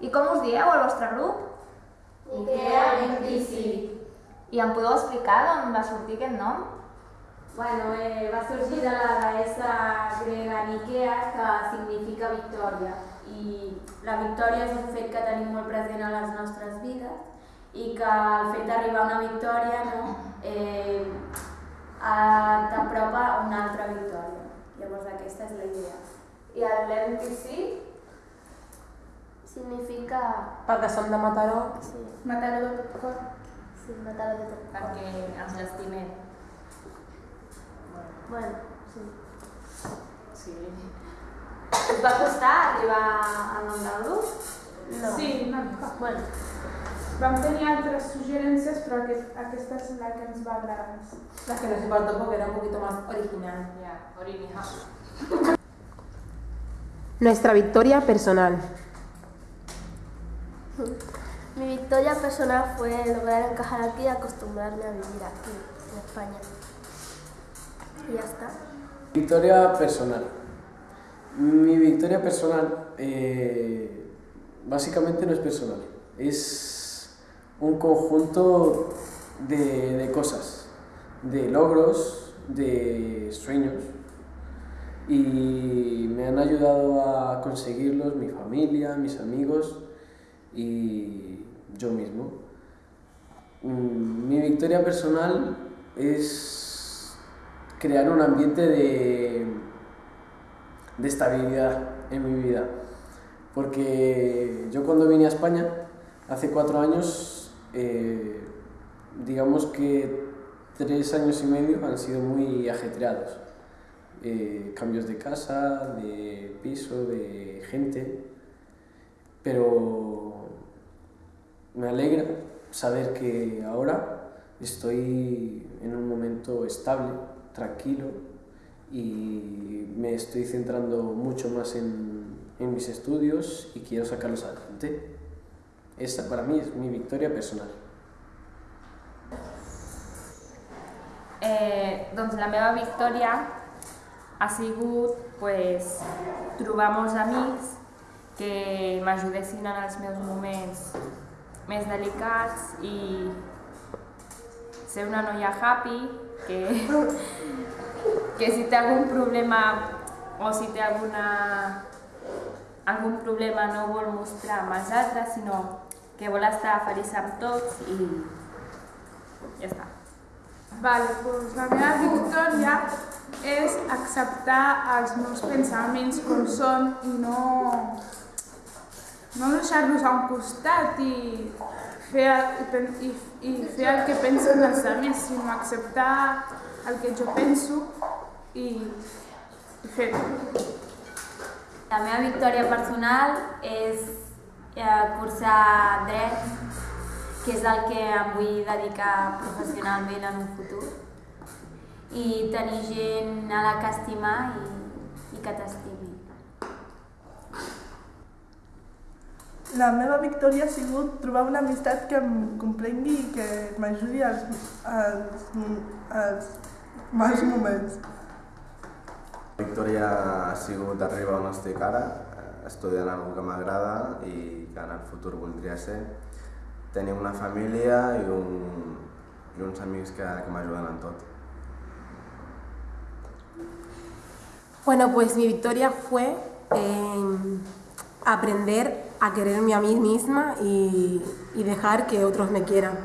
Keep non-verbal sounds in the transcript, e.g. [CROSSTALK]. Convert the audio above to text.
I com us dieu al vostre grup? Ikea MTC. I em podeu explicar d'on va sortir aquest nom? Bueno, eh, va sorgir de la deessa grega Nikea, que significa victòria. I la victòria és un fet que tenim molt present a les nostres vides i que el fet d'arribar a una victòria no, eh, eh, t'apropa a una altra victòria. Llavors aquesta és la idea. I l'MTC? Significa... Perquè som de Mataró. Sí, Mataró de tot cor. sí, matar de tot. Perquè ens l'estimem. Bueno, sí. Sí. Us va costar arribar al nom del grup? No. Sí, una mica. Bueno, Vam tenir altres suggerències, però aquest, aquesta és la que ens va agradar més. La que nos importó porque era un poquito más original. Ja, original. Nuestra victoria personal. [LAUGHS] mi victoria personal fue lograr encajar aquí y acostumbrarme a vivir aquí, en España. Y ya está. Victoria personal. Mi victoria personal eh, básicamente no es personal, es un conjunto de, de cosas, de logros, de sueños y me han ayudado a conseguirlos mi familia, mis amigos y yo mismo. Mm, Mi victoria personal es crear un ambiente de, de estabilidad en mi vida. Porque yo cuando vine a España, hace cuatro años, eh, digamos que tres años y medio han sido muy ajetreados. Eh, cambios de casa, de piso, de gente, pero me alegra saber que ahora estoy en un momento estable, tranquilo y me estoy centrando mucho más en, en mis estudios y quiero sacarlos adelante. Esa para mí es mi victoria personal. Eh, la meva victòria ha sigut pues, trobar molts amics que m'ajudessin en els meus moments més delicats i ser una noia happy que, que si té algun problema o si té alguna, algun problema no vol mostrar amb els altres, sinó que vol estar feliç amb tots i ja està. Vale, doncs la meva victòria és acceptar els meus pensaments com són i no, no deixar-los a un costat i fer, el- i, i fer el que pensen els altres, sinó acceptar el que jo penso i, i fer-ho. La meva victòria personal és eh, cursar dret, que és el que em vull dedicar professionalment en un futur, i tenir gent a la que estimar i, i que t'estimi. La meva victòria ha sigut trobar una amistat que em comprengui i que m'ajudi als, als, als mals moments. La victòria ha sigut arribar on estic ara, estudiant algo que m'agrada i que en el futur voldria ser. Tenir una família i, un, i uns amics que, que m'ajuden en tot. Bueno, pues mi victoria fue eh, aprender a quererme a mí misma y, dejar que otros me quieran.